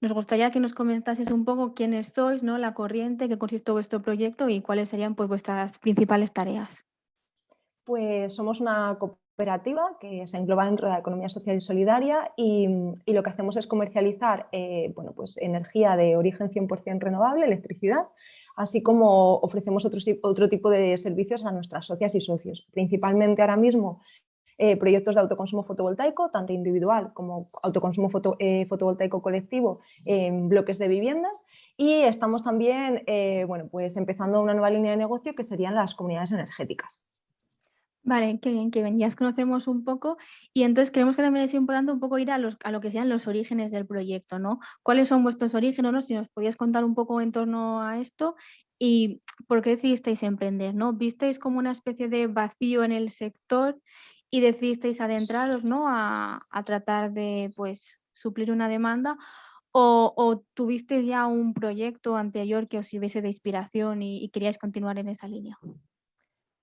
Nos gustaría que nos comentases un poco quiénes sois, ¿no? la corriente, qué consiste vuestro proyecto y cuáles serían pues, vuestras principales tareas. Pues somos una cooperativa que se engloba dentro de la economía social y solidaria y, lo que hacemos es comercializar eh, bueno, pues energía de origen 100% renovable, electricidad, así como ofrecemos otro, otro tipo de servicios a nuestras socias y socios. Principalmente ahora mismo eh, proyectos de autoconsumo fotovoltaico, tanto individual como autoconsumo eh, fotovoltaico colectivo en bloques de viviendas y estamos también eh, bueno, pues empezando una nueva línea de negocio que serían las comunidades energéticas. Vale, qué bien, que bien, ya conocemos un poco y entonces creemos que también es importante un poco ir a, los, a lo que sean los orígenes del proyecto, ¿no? ¿Cuáles son vuestros orígenes, no? Si nos podías contar un poco en torno a esto y por qué decidisteis emprender, ¿no? ¿Visteis como una especie de vacío en el sector y decidisteis adentraros ¿no? a, tratar de pues, suplir una demanda o, o, tuvisteis ya un proyecto anterior que os sirviese de inspiración y, queríais continuar en esa línea?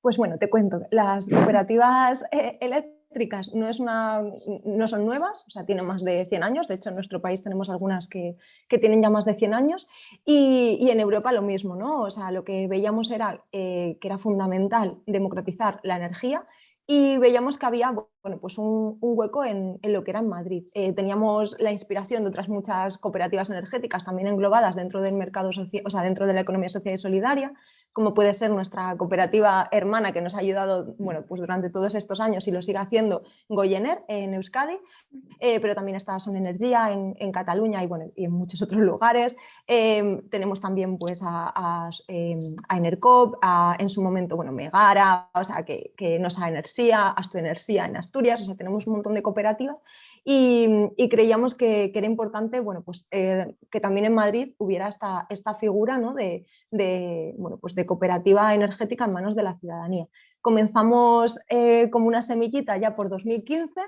Pues bueno, te cuento, las cooperativas eh, eléctricas no, es una, no son nuevas, o sea, tienen más de 100 años, de hecho en nuestro país tenemos algunas que, que tienen ya más de 100 años y, y, en Europa lo mismo, ¿no? O sea, lo que veíamos era eh, que era fundamental democratizar la energía y veíamos que había bueno, pues un, hueco en, lo que era en Madrid. Eh, teníamos la inspiración de otras muchas cooperativas energéticas también englobadas dentro del mercado social, o sea, dentro de la economía social y solidaria, como puede ser nuestra cooperativa hermana que nos ha ayudado bueno, pues durante todos estos años y lo sigue haciendo Goyener en Euskadi, eh, pero también está Son Energía en, en, Cataluña y, bueno, y en muchos otros lugares. Em, tenemos también pues, a, a, em, a Enercop, a, en su momento bueno, Megara, o sea, que, que nos ha Energía, Asto Energía en Asturias, o sea, tenemos un montón de cooperativas y, creíamos que, era importante bueno, pues, eh, que también en Madrid hubiera esta, esta figura ¿no? de, bueno, pues de cooperativa energética en manos de la ciudadanía. Comenzamos eh, como una semillita ya por 2015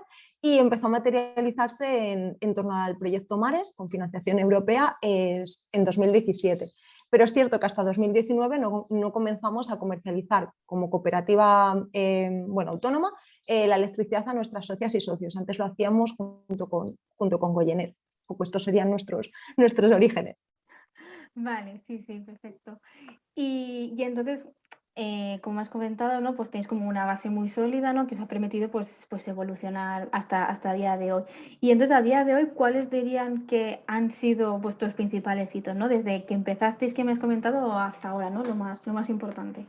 y empezó a materializarse en, en torno al proyecto Mares con financiación europea en 2017 pero es cierto que hasta 2019 no, comenzamos a comercializar como cooperativa eh, bueno, autónoma eh, la electricidad a nuestras socias y socios. Antes lo hacíamos junto con, junto con Goyener, pues estos serían nuestros, nuestros orígenes. Vale, sí, sí, perfecto. Y, y entonces, eh, como has comentado, ¿no? Pues tenéis como una base muy sólida, ¿no? Que os ha permitido pues, pues evolucionar hasta, hasta día de hoy. Y entonces a día de hoy, ¿cuáles dirían que han sido vuestros principales hitos, ¿no? Desde que empezasteis, que me has comentado, hasta ahora, ¿no? Lo más, lo más importante.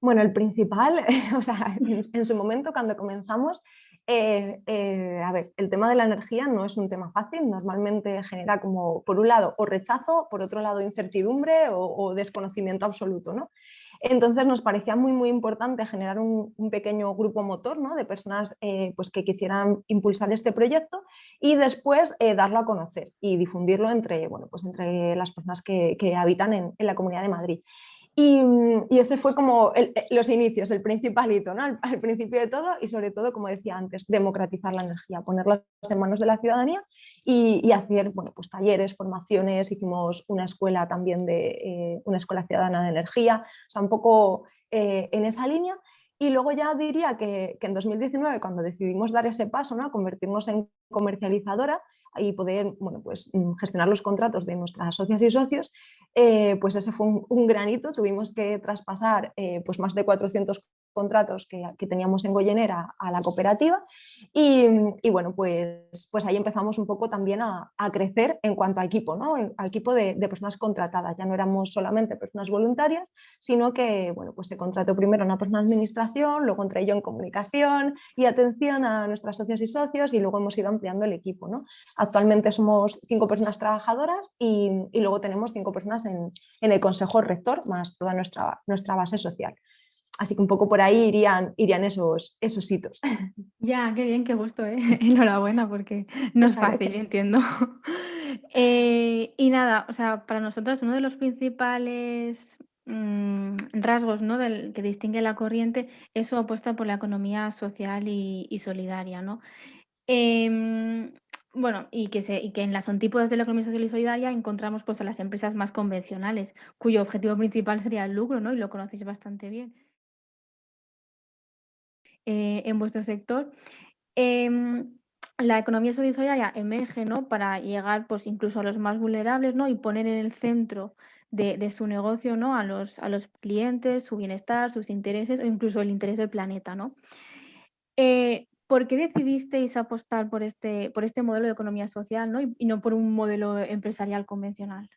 Bueno, el principal, o sea, en, su momento cuando comenzamos, eh, eh, a ver, el tema de la energía no es un tema fácil, normalmente genera como, por un lado, o rechazo, por otro lado, incertidumbre o, o desconocimiento absoluto, ¿no? Entonces nos parecía muy, muy importante generar un, pequeño grupo motor ¿no? de personas eh, pues que quisieran impulsar este proyecto y después eh, darlo a conocer y difundirlo entre, bueno, pues entre las personas que, habitan en, en la Comunidad de Madrid. Mm, y, ese fue como eh, los inicios, el principalito, ¿no? al, principio de todo y sobre todo, como decía antes, democratizar la energía, ponerla en manos de la ciudadanía y, hacer bueno, pues, talleres, formaciones, hicimos una escuela también de eh, una escuela ciudadana de energía, o sea, un poco eh, en esa línea. Y luego ya diría que, que, en 2019, cuando decidimos dar ese paso, ¿no? convertirnos en comercializadora, y poder bueno, pues, mm, gestionar los contratos de nuestras socias y socios, eh, pues ese fue un, granito, tuvimos que traspasar eh, pues más de 400 contratos que, teníamos en Goyenera a la cooperativa y, bueno, pues, pues ahí empezamos un poco también a, crecer en cuanto a equipo, ¿no? al equipo de, personas contratadas, ya no éramos solamente personas voluntarias, sino que bueno, pues se contrató primero una persona de administración, luego entré yo en comunicación y atención a nuestras socios y socios y luego hemos ido ampliando el equipo. ¿no? Actualmente somos cinco personas trabajadoras y, luego tenemos cinco personas en, en el consejo rector, más toda nuestra, nuestra base social. Así que un poco por ahí irían, irían esos, esos hitos. Ya, qué bien, qué gusto, ¿eh? enhorabuena, porque no es fácil, entiendo. Eh, y nada, o sea, para nosotros uno de los principales mm, rasgos ¿no? del, que distingue la corriente es su apuesta por la economía social y, solidaria. ¿no? Em, bueno, y que, se, y que en las antípodas de la economía social y solidaria encontramos pues, a las empresas más convencionales, cuyo objetivo principal sería el lucro, ¿no? y lo conocéis bastante bien. Eh, en vuestro sector. Em, la economía solidaria emerge ¿no? para llegar pues, incluso a los más vulnerables ¿no? y poner en el centro de, su negocio ¿no? a, los, a los clientes, su bienestar, sus intereses o incluso el interés del planeta. ¿no? Eh, ¿Por qué decidisteis apostar por este, por este modelo de economía social ¿no? Y, no por un modelo empresarial convencional?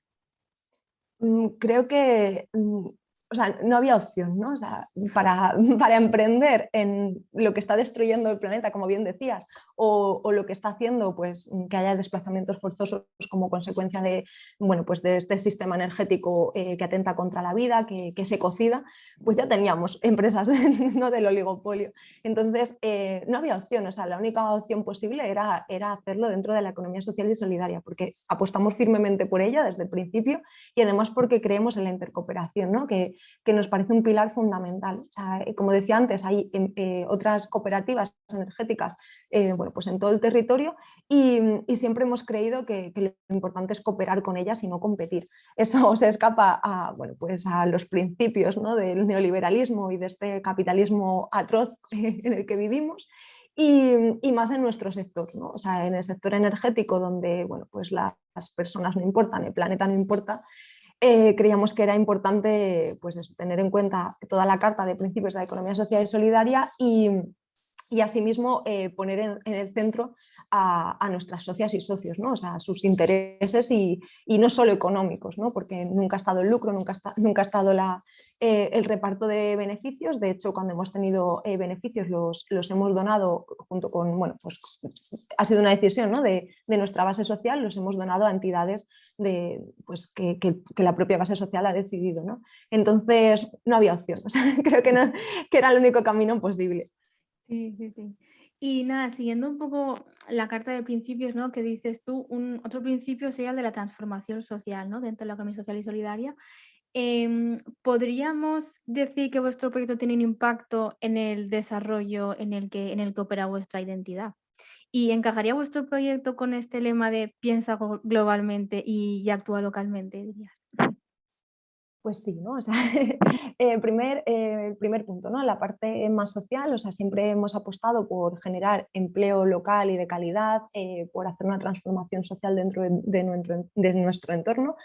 Mm, creo que mm, o sea, no había opción, ¿no? O sea, para, para, emprender en lo que está destruyendo el planeta, como bien decías, o, o, lo que está haciendo pues, que haya desplazamientos forzosos como consecuencia de, bueno, pues de este sistema energético eh, que atenta contra la vida, que, que, se cocida, pues ya teníamos empresas ¿no? del oligopolio. Entonces, eh, no había opción, o sea, la única opción posible era, era hacerlo dentro de la economía social y solidaria, porque apostamos firmemente por ella desde el principio y además porque creemos en la intercooperación, ¿no? que, que nos parece un pilar fundamental. O sea, eh, como decía antes, hay eh, otras cooperativas energéticas eh, bueno, pues en todo el territorio y, siempre hemos creído que, que, lo importante es cooperar con ellas y no competir. Eso se escapa a, bueno, pues a los principios ¿no? del neoliberalismo y de este capitalismo atroz en el que vivimos y, y, más en nuestro sector, ¿no? o sea, en el sector energético donde bueno, pues las personas no importan, el planeta no importa, eh, creíamos que era importante pues tener en cuenta toda la carta de principios de la economía social y solidaria y, y asimismo eh, poner en, el centro a, a, nuestras socias y socios, ¿no? o sea, sus intereses y, no solo económicos, ¿no? porque nunca ha estado el lucro, nunca, nunca ha estado eh, el reparto de beneficios, de hecho cuando hemos tenido eh, beneficios los, los, hemos donado junto con, bueno, pues ha sido una decisión ¿no? de, de, nuestra base social, los hemos donado a entidades de, pues, que, que, que, la propia base social ha decidido. ¿no? Entonces no había opción, o sea, creo que, no, que era el único camino posible. Sí, sí, sí. Y nada, siguiendo un poco la carta de principios, ¿no? Que dices tú, un otro principio sería el de la transformación social, ¿no? Dentro de la economía social y solidaria. Eh, ¿Podríamos decir que vuestro proyecto tiene un impacto en el desarrollo en el que, en el que opera vuestra identidad? ¿Y encajaría vuestro proyecto con este lema de piensa globalmente y, actúa localmente, dirías? Pues sí, ¿no? Sea, eh, primer, eh, el primer punto, ¿no? La parte más social, o sea, siempre hemos apostado por generar empleo local y de calidad, eh, por hacer una transformación social dentro de, nuestro, de nuestro, entorno,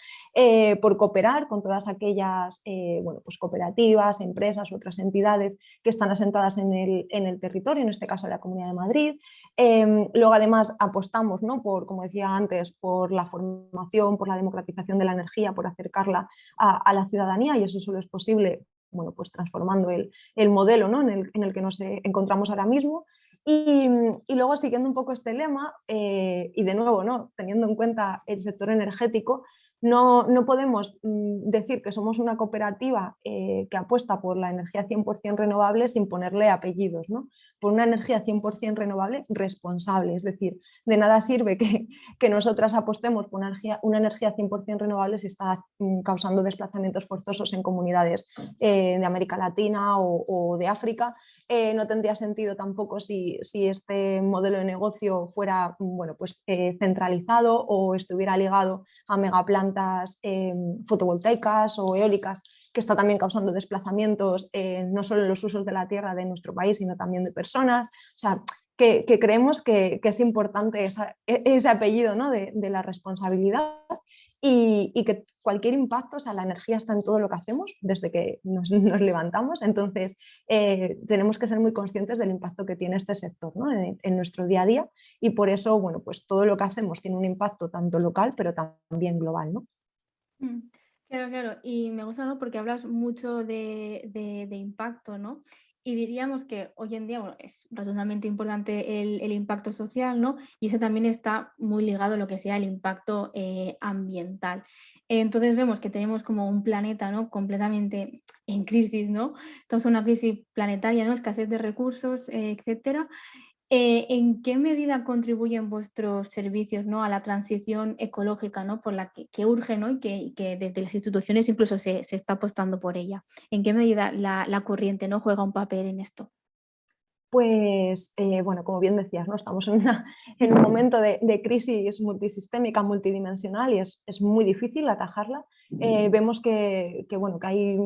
por cooperar con todas aquellas bueno, pues cooperativas, empresas, otras entidades que están asentadas en el, en el territorio, en este caso la Comunidad de Madrid. Em, luego además apostamos, ¿no? por, como decía antes, por la formación, por la democratización de la energía, por acercarla a, a la ciudadanía y eso solo es posible bueno, pues transformando el, el modelo ¿no? en, el, en, el, que nos eh, encontramos ahora mismo. Y, y, luego siguiendo un poco este lema, eh, y de nuevo, ¿no? teniendo en cuenta el sector energético, no, no, podemos mm, decir que somos una cooperativa eh, que apuesta por la energía 100% renovable sin ponerle apellidos, ¿no? Por una energía 100% renovable responsable, es decir, de nada sirve que, que nosotras apostemos por una energía, una energía 100% renovable si está mm, causando desplazamientos forzosos en comunidades eh, de América Latina o, de África, eh, no tendría sentido tampoco si, si, este modelo de negocio fuera bueno, pues, eh, centralizado o estuviera ligado a megaplantas eh, fotovoltaicas o eólicas, que está también causando desplazamientos eh, no solo en los usos de la tierra de nuestro país, sino también de personas. O sea, que, creemos que, es importante e, ese apellido ¿no? de, la responsabilidad y, que cualquier impacto, o sea, la energía está en todo lo que hacemos desde que nos, levantamos, entonces eh, tenemos que ser muy conscientes del impacto que tiene este sector ¿no? en, en, nuestro día a día y por eso, bueno, pues todo lo que hacemos tiene un impacto tanto local pero también global, ¿no? Mm, claro, claro, y me gusta ¿no? porque hablas mucho de, de, impacto, ¿no? Y diríamos que hoy en día bueno, es razonablemente importante el, el, impacto social, ¿no? Y eso también está muy ligado a lo que sea el impacto eh, ambiental. Entonces vemos que tenemos como un planeta ¿no? completamente en crisis, ¿no? Estamos en una crisis planetaria, ¿no? Escasez de recursos, eh, etcétera. Eh, ¿En qué medida contribuyen vuestros servicios ¿no? a la transición ecológica ¿no? por la que, que urge y, que, que, desde las instituciones incluso se, se, está apostando por ella? ¿En qué medida la, la corriente ¿no? juega un papel en esto? Pues, eh, bueno, como bien decías, ¿no? estamos en, una, en un momento de, de, crisis multisistémica, multidimensional y es, es muy difícil atajarla. Eh, vemos que, que, bueno, que hay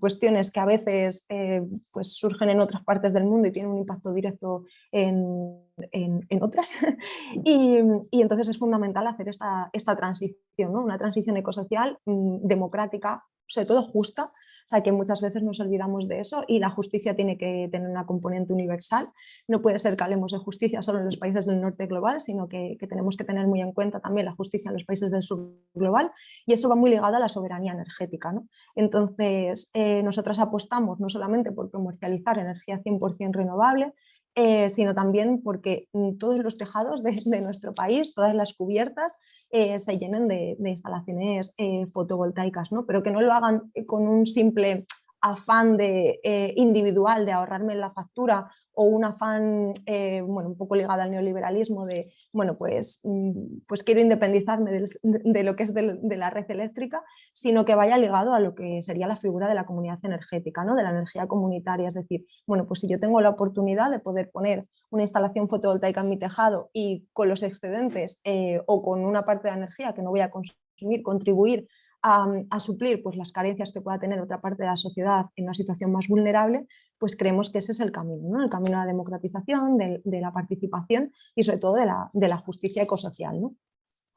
cuestiones que a veces eh, pues surgen en otras partes del mundo y tienen un impacto directo en, en, otras. y, entonces es fundamental hacer esta, esta transición, ¿no? una transición ecosocial mm, democrática, sobre todo justa, sea que muchas veces nos olvidamos de eso y la justicia tiene que tener una componente universal. No puede ser que hablemos de justicia solo en los países del norte global, sino que, tenemos que tener muy en cuenta también la justicia en los países del sur global y eso va muy ligado a la soberanía energética. ¿no? Entonces, eh, nosotras apostamos no solamente por comercializar energía 100% renovable, eh, sino también porque mm, todos los tejados de, nuestro país, todas las cubiertas, eh, se llenen de, instalaciones eh, fotovoltaicas, ¿no? pero que no lo hagan con un simple afán de, individual de ahorrarme la factura o un afán eh, bueno, un poco ligado al neoliberalismo de, bueno, pues, mm, pues quiero independizarme de, lo que es de, la red eléctrica, sino que vaya ligado a lo que sería la figura de la comunidad energética, ¿no? de la energía comunitaria. Es decir, bueno, pues si yo tengo la oportunidad de poder poner una instalación fotovoltaica en mi tejado y con los excedentes eh, o con una parte de energía que no voy a consumir, contribuir a, suplir pues, las carencias que pueda tener otra parte de la sociedad en una situación más vulnerable, pues creemos que ese es el camino, ¿no? el camino a la democratización, de, la participación y sobre todo de la, justicia ecosocial. ¿no?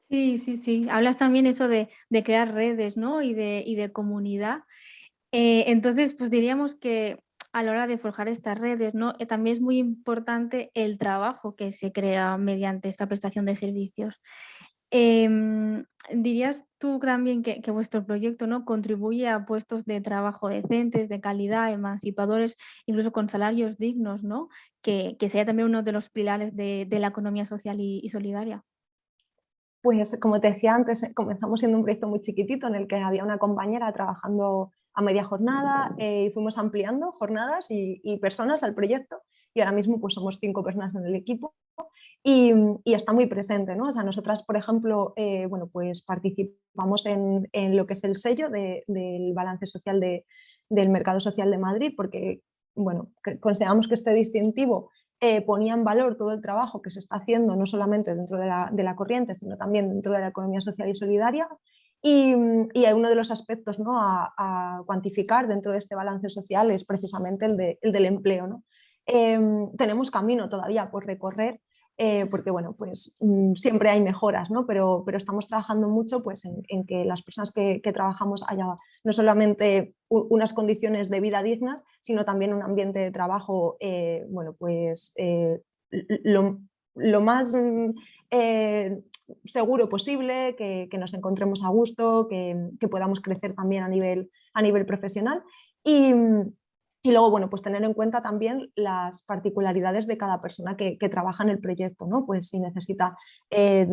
Sí, sí, sí. Hablas también eso de, crear redes ¿no? y, de, de comunidad. Eh, entonces, pues diríamos que a la hora de forjar estas redes, ¿no? Eh, también es muy importante el trabajo que se crea mediante esta prestación de servicios. Em, ¿Dirías tú también que, vuestro proyecto ¿no? contribuye a puestos de trabajo decentes, de calidad, emancipadores, incluso con salarios dignos, ¿no? que, que sería también uno de los pilares de, la economía social y, solidaria? Pues como te decía antes, comenzamos siendo un proyecto muy chiquitito en el que había una compañera trabajando a media jornada eh, y fuimos ampliando jornadas y, y, personas al proyecto y ahora mismo pues somos cinco personas en el equipo y, está muy presente, ¿no? O sea, nosotras, por ejemplo, eh, bueno, pues participamos en, lo que es el sello del balance social del mercado social de Madrid, porque, bueno, consideramos que este distintivo eh, ponía en valor todo el trabajo que se está haciendo, no solamente dentro de la, corriente, sino también dentro de la economía social y solidaria, y, y, uno de los aspectos ¿no? a, cuantificar dentro de este balance social es precisamente el, el del empleo. ¿no? Em, tenemos camino todavía por recorrer eh, porque bueno, pues mm, siempre hay mejoras, ¿no? pero, pero estamos trabajando mucho pues, en, que las personas que, trabajamos haya no solamente unas condiciones de vida dignas, sino también un ambiente de trabajo eh, bueno, pues, eh, lo, más mm, seguro posible, que, nos encontremos a gusto, que, que, podamos crecer también a nivel, a nivel profesional. Y, y luego, bueno, pues tener en cuenta también las particularidades de cada persona que, trabaja en el proyecto, ¿no? Pues si necesita eh,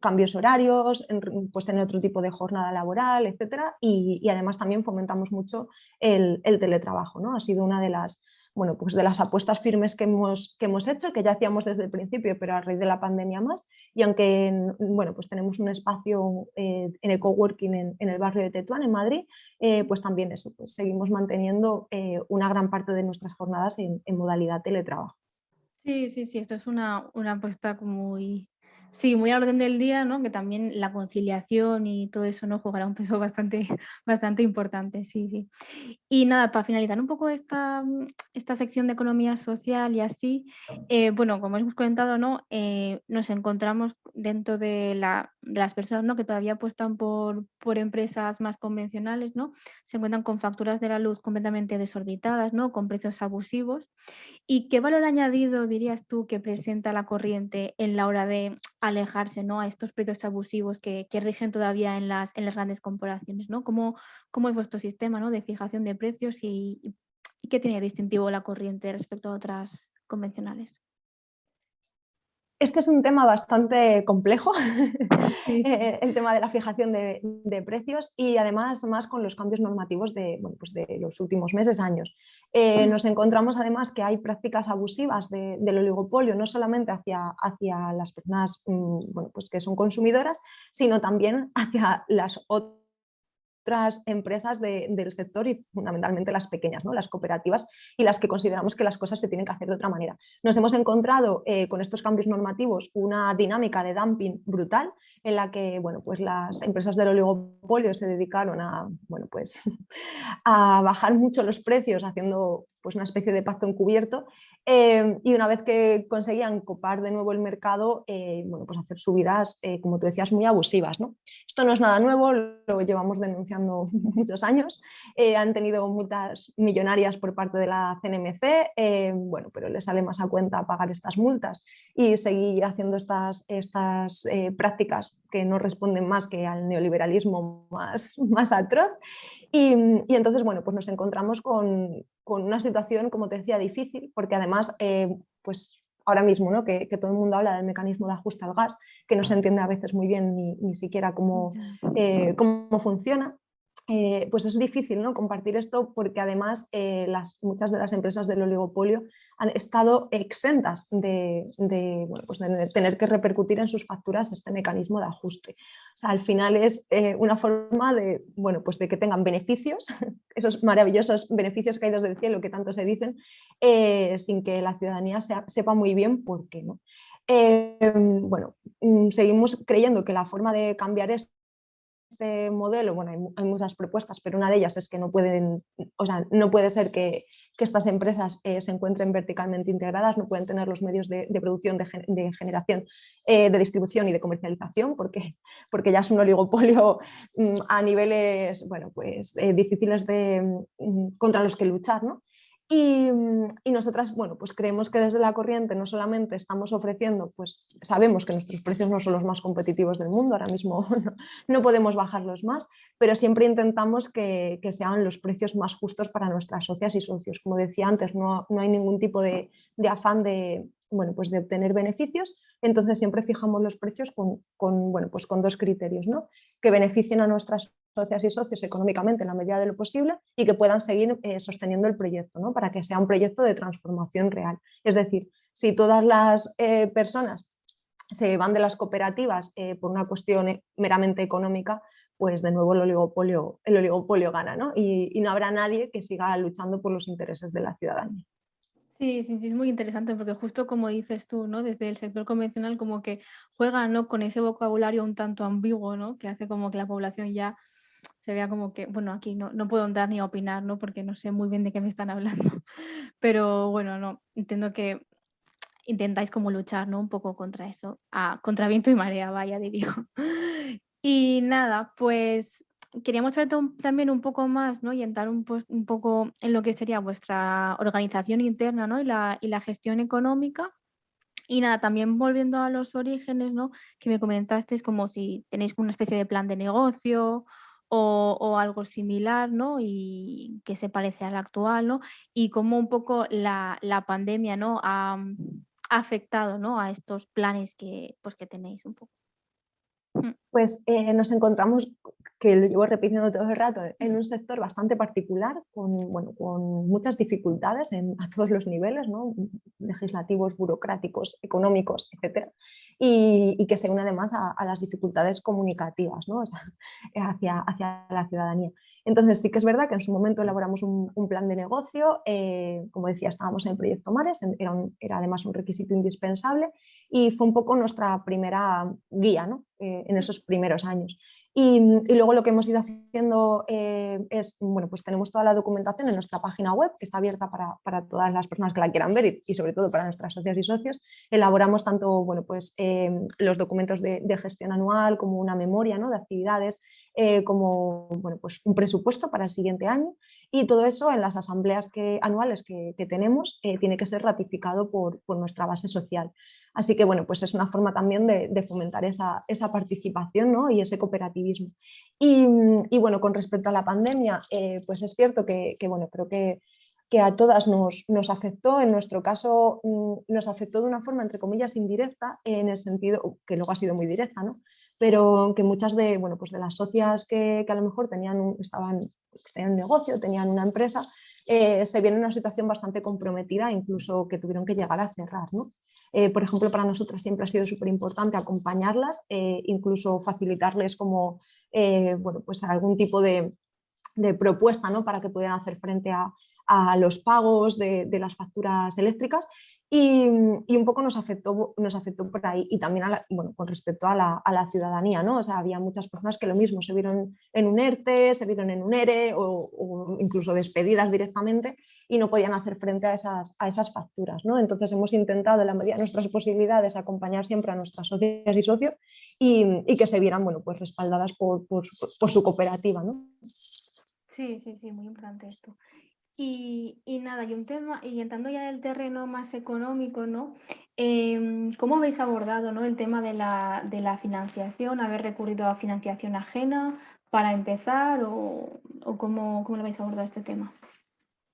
cambios horarios, pues tener otro tipo de jornada laboral, etcétera. Y, además también fomentamos mucho el, el, teletrabajo, ¿no? Ha sido una de las, bueno, pues de las apuestas firmes que hemos, que hemos hecho, que ya hacíamos desde el principio, pero a raíz de la pandemia más, y aunque bueno, pues tenemos un espacio eh, en el coworking en, en, el barrio de Tetuán, en Madrid, eh, pues también eso, pues seguimos manteniendo eh, una gran parte de nuestras jornadas en, en, modalidad teletrabajo. Sí, sí, sí, esto es una, una apuesta muy, Sí, muy a orden del día, ¿no? Que también la conciliación y todo eso no jugará un peso bastante, bastante importante, sí, sí. Y nada, para finalizar un poco esta, esta sección de economía social y así, eh, bueno, como hemos comentado, ¿no? Eh, nos encontramos dentro de, la, de, las personas ¿no? que todavía apuestan por, por empresas más convencionales, ¿no? Se encuentran con facturas de la luz completamente desorbitadas, ¿no? Con precios abusivos. ¿Y qué valor añadido dirías tú que presenta la corriente en la hora de alejarse ¿no? a estos precios abusivos que, rigen todavía en las, en las grandes corporaciones. ¿no? ¿Cómo, ¿Cómo, es vuestro sistema ¿no? de fijación de precios y, y qué tiene distintivo la corriente respecto a otras convencionales? Este es un tema bastante complejo, eh, el tema de la fijación de, precios y además más con los cambios normativos de, pues de los últimos meses, años. Eh, nos encontramos además que hay prácticas abusivas del oligopolio, no solamente hacia, hacia las personas mm, bueno, pues que son consumidoras, sino también hacia las otras empresas del sector y fundamentalmente las pequeñas, ¿no? las cooperativas y las que consideramos que las cosas se tienen que hacer de otra manera. Nos hemos encontrado eh, con estos cambios normativos una dinámica de dumping brutal en la que bueno, pues las empresas del oligopolio se dedicaron a, bueno, pues, a bajar mucho los precios haciendo pues, una especie de pacto encubierto Em, y una vez que conseguían copar de nuevo el mercado, eh, bueno, pues hacer subidas, eh, como tú decías, muy abusivas. ¿no? Esto no es nada nuevo, lo llevamos denunciando muchos años. Eh, han tenido multas millonarias por parte de la CNMC, bueno, pero les sale más a cuenta pagar estas multas y seguir haciendo estas, estas prácticas que no responden más que al neoliberalismo más, más atroz. Y, y entonces, bueno, pues nos encontramos con, con una situación, como te decía, difícil, porque además, eh, pues ahora mismo, ¿no? Que, todo el mundo habla del mecanismo de ajuste al gas, que no se entiende a veces muy bien ni, ni siquiera cómo, eh, cómo funciona. Eh, pues es difícil ¿no? compartir esto porque además eh, las, muchas de las empresas del oligopolio han estado exentas de, pues tener que repercutir en sus facturas este mecanismo de ajuste. O sea, al final es eh, una forma de, bueno, pues de que tengan beneficios, esos maravillosos beneficios caídos del cielo que tanto se dicen, sin que la ciudadanía sepa muy bien por qué. ¿no? bueno, mm, seguimos creyendo que la forma de cambiar esto este modelo, bueno, hay, muchas propuestas, pero una de ellas es que no pueden, o sea, no puede ser que, estas empresas eh, se encuentren verticalmente integradas, no pueden tener los medios de, producción, de, generación, eh, de distribución y de comercialización, porque, porque ya es un oligopolio mm, a niveles, bueno, pues eh, difíciles de, mm, contra los que luchar, ¿no? Mm, y, nosotras, bueno, pues creemos que desde la corriente no solamente estamos ofreciendo, pues sabemos que nuestros precios no son los más competitivos del mundo, ahora mismo no, podemos bajarlos más, pero siempre intentamos que, sean los precios más justos para nuestras socias y socios. Como decía antes, no, hay ningún tipo de, afán de, bueno, pues de obtener beneficios, entonces siempre fijamos los precios con, bueno, pues con dos criterios, ¿no? que beneficien a nuestras socias y socios económicamente en la medida de lo posible y que puedan seguir eh, sosteniendo el proyecto, ¿no? para que sea un proyecto de transformación real. Es decir, si todas las eh, personas se van de las cooperativas eh, por una cuestión meramente económica, pues de nuevo el oligopolio, el oligopolio gana ¿no? Y, y no habrá nadie que siga luchando por los intereses de la ciudadanía. Sí, sí, sí, es muy interesante porque justo como dices tú, ¿no? Desde el sector convencional como que juega, ¿no? Con ese vocabulario un tanto ambiguo, ¿no? Que hace como que la población ya se vea como que, bueno, aquí no, no puedo entrar ni opinar, ¿no? Porque no sé muy bien de qué me están hablando. Pero bueno, no, entiendo que intentáis como luchar, ¿no? Un poco contra eso, a, contra viento y marea, vaya, diría. Y nada, pues queríamos saber también un poco más ¿no? y entrar un, un, poco en lo que sería vuestra organización interna ¿no? y, la, y, la, gestión económica. Y nada, también volviendo a los orígenes, ¿no? que me comentaste, es como si tenéis una especie de plan de negocio o, o, algo similar ¿no? y que se parece al actual, ¿no? y cómo un poco la, la pandemia ¿no? ha, ha afectado ¿no? a estos planes que, pues, que tenéis un poco. Pues eh, nos encontramos, que lo llevo repitiendo todo el rato, en un sector bastante particular, con, bueno, con muchas dificultades a todos los niveles, ¿no? legislativos, burocráticos, económicos, etc. Y, que se une además a, las dificultades comunicativas ¿no? hacia, hacia la ciudadanía. Entonces sí que es verdad que en su momento elaboramos un, plan de negocio, eh, como decía estábamos en el proyecto Mares, era, era, además un requisito indispensable y fue un poco nuestra primera guía ¿no? Eh, en esos primeros años. Y, luego lo que hemos ido haciendo eh, es, bueno, pues tenemos toda la documentación en nuestra página web, que está abierta para, para todas las personas que la quieran ver y, sobre todo para nuestras socias y socios. Elaboramos tanto bueno, pues, los documentos de, de, gestión anual como una memoria ¿no? de actividades, eh, como bueno, pues un presupuesto para el siguiente año y todo eso en las asambleas que, anuales que, tenemos eh, tiene que ser ratificado por, por, nuestra base social. Así que bueno, pues es una forma también de, fomentar esa, esa participación ¿no? y ese cooperativismo. Y, bueno, con respecto a la pandemia, eh, pues es cierto que, bueno, creo que que a todas nos, nos, afectó, en nuestro caso mm, nos afectó de una forma entre comillas indirecta, en el sentido, que luego ha sido muy directa, ¿no? pero que muchas de, bueno, pues de las socias que, a lo mejor tenían estaban, tenían negocio, tenían una empresa, eh, se vieron en una situación bastante comprometida, incluso que tuvieron que llegar a cerrar. ¿no? Eh, por ejemplo, para nosotras siempre ha sido súper importante acompañarlas, eh, incluso facilitarles como bueno, pues algún tipo de, de propuesta ¿no? para que pudieran hacer frente a, a los pagos de, las facturas eléctricas y, un poco nos afectó, nos afectó por ahí y también bueno, con respecto a la, ciudadanía, ¿no? O sea, había muchas personas que lo mismo se vieron en un ERTE, se vieron en un ERE o, incluso despedidas directamente y no podían hacer frente a esas, a esas facturas. ¿no? Entonces hemos intentado en la medida de nuestras posibilidades acompañar siempre a nuestras socias y socios y, que se vieran bueno, pues respaldadas por, por, su cooperativa. ¿no? Sí, sí, sí, muy importante esto. Y, y, nada, y un tema, y entrando ya en el terreno más económico, ¿no? Em, ¿Cómo habéis abordado ¿no? el tema de la, de la, financiación? ¿Haber recurrido a financiación ajena para empezar o, o cómo, cómo lo habéis abordado este tema?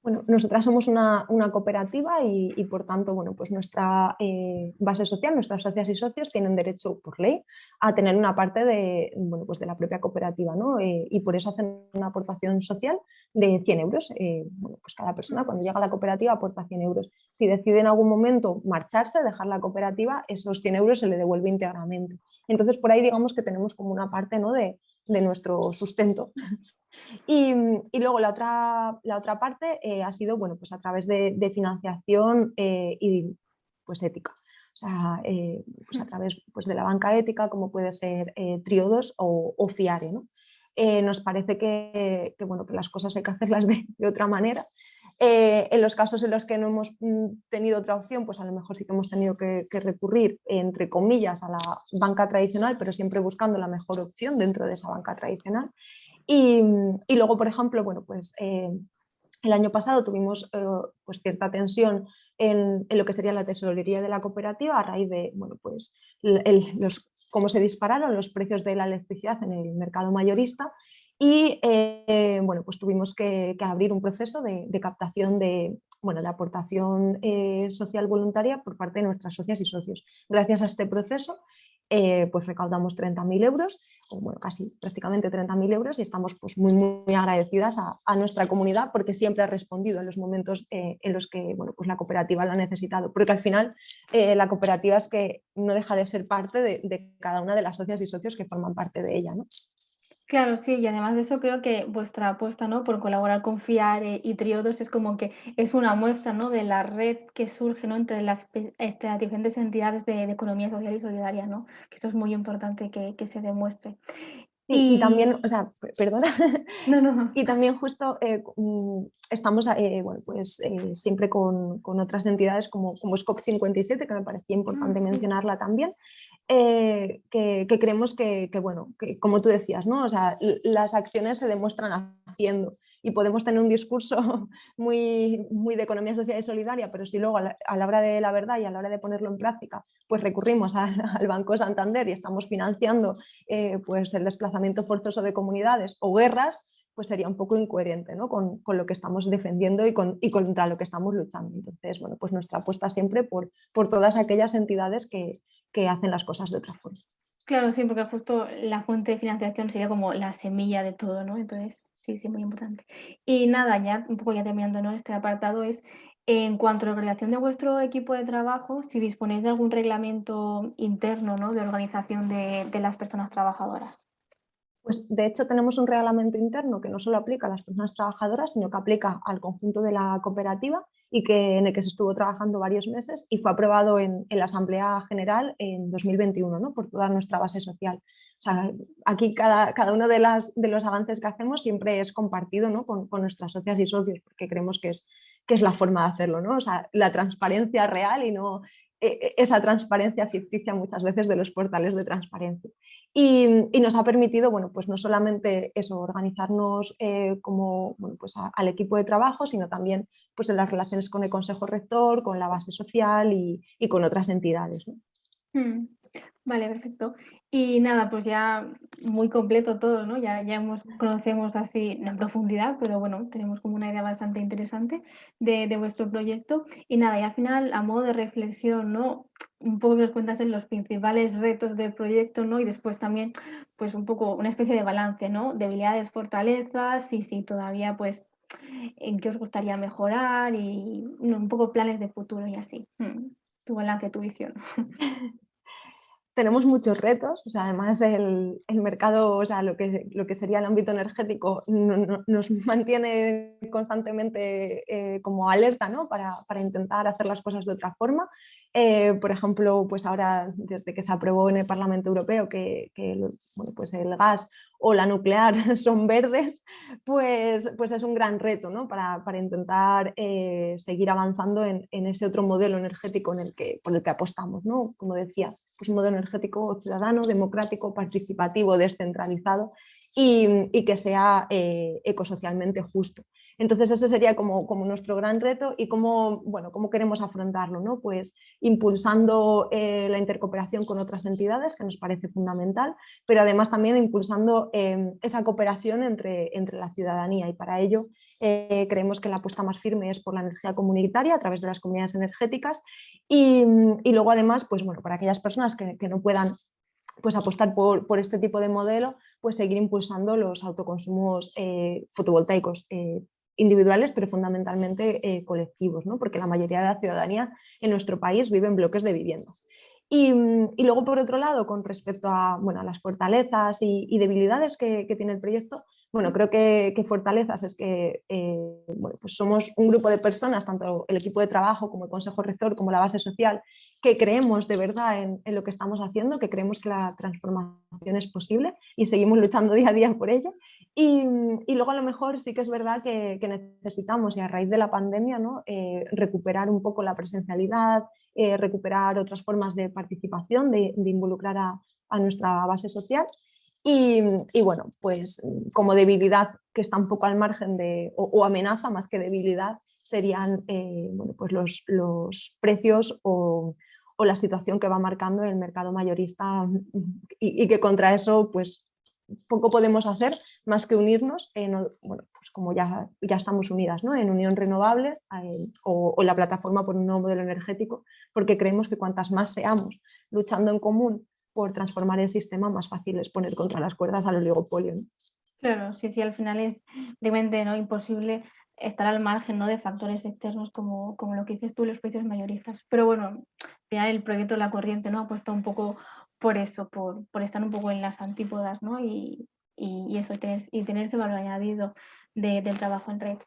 Bueno, nosotras somos una, cooperativa y, por tanto, bueno, pues nuestra eh, base social, nuestras socias y socios tienen derecho por ley a tener una parte de, bueno, pues de la propia cooperativa ¿no? Eh, y por eso hacen una aportación social de 100 euros. Eh, bueno, pues cada persona cuando llega a la cooperativa aporta 100 euros. Si decide en algún momento marcharse, dejar la cooperativa, esos 100 euros se le devuelve íntegramente. Entonces por ahí digamos que tenemos como una parte ¿no? de, de nuestro sustento. Y, luego la otra, la otra parte eh, ha sido bueno, pues a través de, financiación eh, y pues ética. O sea, eh, pues a través pues de la banca ética, como puede ser Triodos o, o Fiare. ¿no? nos parece que, que, bueno, que las cosas hay que hacerlas de, de otra manera. en los casos en los que no hemos mm, tenido otra opción, pues a lo mejor sí que hemos tenido que, que, recurrir, entre comillas, a la banca tradicional, pero siempre buscando la mejor opción dentro de esa banca tradicional. Y, luego, por ejemplo, bueno, pues, eh, el año pasado tuvimos eh, pues, cierta tensión en, lo que sería la tesorería de la cooperativa a raíz de bueno, pues, los, cómo se dispararon los precios de la electricidad en el mercado mayorista y eh, bueno, pues tuvimos que, abrir un proceso de, captación de, bueno, de aportación social voluntaria por parte de nuestras socias y socios. Gracias a este proceso eh, pues recaudamos 30.000 euros, o bueno, casi prácticamente 30.000 euros y estamos pues muy, muy agradecidas a, nuestra comunidad porque siempre ha respondido en los momentos eh, en los que bueno, pues la cooperativa la ha necesitado, porque al final eh, la cooperativa es que no deja de ser parte de, de, cada una de las socias y socios que forman parte de ella. ¿no? Claro, sí, y además de eso creo que vuestra apuesta, ¿no? Por colaborar con FIARE y Triodos es como que es una muestra, ¿no? De la red que surge. Entre las, este, las diferentes entidades de, economía social y solidaria, ¿no? Que esto es muy importante que, que se demuestre. Y, también, o sea, perdona, no, no. y también justo eh, mm, estamos eh, bueno, pues, eh, siempre con, con, otras entidades como, como SCOP57, que me parecía importante ah, mencionarla también, que, que, creemos que, que, bueno, que como tú decías, ¿no? o sea, las acciones se demuestran haciendo y podemos tener un discurso muy, muy de economía social y solidaria, pero si luego a la, hora de la verdad y a la hora de ponerlo en práctica, pues recurrimos al, Banco Santander y estamos financiando eh, pues el desplazamiento forzoso de comunidades o guerras, pues sería un poco incoherente ¿no? con, con, lo que estamos defendiendo y, con, y, contra lo que estamos luchando. Entonces, bueno, pues nuestra apuesta siempre por, por todas aquellas entidades que, que hacen las cosas de otra forma. Claro, sí, porque justo la fuente de financiación sería como la semilla de todo, ¿no? Entonces, Sí, sí, muy importante. Y nada, ya un poco ya terminando ¿no? este apartado es, en cuanto a la organización de vuestro equipo de trabajo, si disponéis de algún reglamento interno ¿no? de organización de, de las personas trabajadoras. Pues de hecho tenemos un reglamento interno que no solo aplica a las personas trabajadoras, sino que aplica al conjunto de la cooperativa y que, en el que se estuvo trabajando varios meses y fue aprobado en, la Asamblea General en 2021 ¿no? por toda nuestra base social. O sea, aquí cada, cada uno de, las, de los avances que hacemos siempre es compartido ¿no? con, con, nuestras socias y socios porque creemos que es, que es la forma de hacerlo, ¿no? o sea, la transparencia real y no e, e, esa transparencia ficticia muchas veces de los portales de transparencia. Y, nos ha permitido, bueno, pues no solamente eso, organizarnos eh, como bueno, pues al equipo de trabajo, sino también pues en las relaciones con el Consejo Rector, con la base social y, con otras entidades. Mm, vale, perfecto. Y nada, pues ya muy completo todo, ¿no? Ya, ya hemos, conocemos así en profundidad, pero bueno, tenemos como una idea bastante interesante de, de, vuestro proyecto. Y nada, y al final, a modo de reflexión, ¿no? Un poco que nos cuentas en los principales retos del proyecto, ¿no? Y después también, pues un poco una especie de balance, ¿no? Debilidades, fortalezas, y si todavía, pues, en qué os gustaría mejorar y un poco planes de futuro y así. Mm, tu balance, tu visión. tenemos muchos retos, o sea, además el, mercado, o sea, lo que, lo que sería el ámbito energético nos mantiene constantemente eh, como alerta ¿no? para, para, intentar hacer las cosas de otra forma. Eh, por ejemplo, pues ahora desde que se aprobó en el Parlamento Europeo que, bueno, pues el gas o la nuclear son verdes, pues, pues es un gran reto ¿no? para, para, intentar eh, seguir avanzando en, en, ese otro modelo energético en el que, por el que apostamos. ¿no? Como decía, pues un modelo energético ciudadano, democrático, participativo, descentralizado y, y que sea eh, ecosocialmente justo. Entonces ese sería como, como nuestro gran reto y cómo, bueno, cómo queremos afrontarlo, ¿no? Pues impulsando eh, la intercooperación con otras entidades, que nos parece fundamental, pero además también impulsando em, esa cooperación entre, entre la ciudadanía y para ello eh, creemos que la apuesta más firme es por la energía comunitaria a través de las comunidades energéticas y, y luego además, pues bueno, para aquellas personas que, no puedan pues apostar por, por, este tipo de modelo, pues seguir impulsando los autoconsumos eh, fotovoltaicos individuales, pero fundamentalmente eh, colectivos, ¿no? porque la mayoría de la ciudadanía en nuestro país vive en bloques de viviendas. Y, y luego, por otro lado, con respecto a, bueno, a las fortalezas y, y debilidades que, que, tiene el proyecto, bueno, creo que, que fortalezas es que eh, bueno, pues somos un grupo de personas, tanto el equipo de trabajo como el consejo rector, como la base social, que creemos de verdad en, en lo que estamos haciendo, que creemos que la transformación es posible y seguimos luchando día a día por ello y, luego a lo mejor sí que es verdad que, necesitamos, y a raíz de la pandemia, ¿no? eh, recuperar un poco la presencialidad, eh, recuperar otras formas de participación, de, involucrar a, nuestra base social. Y, bueno, pues como debilidad que está un poco al margen de, o, o amenaza más que debilidad, serían eh, bueno, pues los, los precios o, o, la situación que va marcando el mercado mayorista y, y que contra eso pues poco podemos hacer más que unirnos, en, bueno, pues como ya, ya estamos unidas ¿no? en Unión Renovables o, la plataforma por un nuevo modelo energético, porque creemos que cuantas más seamos luchando en común por transformar el sistema, más fácil es poner contra las cuerdas al oligopolio. Claro, sí, sí, al final es realmente ¿no? imposible estar al margen ¿no? de factores externos como, como lo que dices tú, los precios mayoristas. Pero bueno, ya el proyecto La Corriente ¿no? ha puesto un poco por eso, por, por estar un poco en las antípodas, ¿no? Y, y, eso, y tener, y tener ese valor añadido de, del trabajo en red.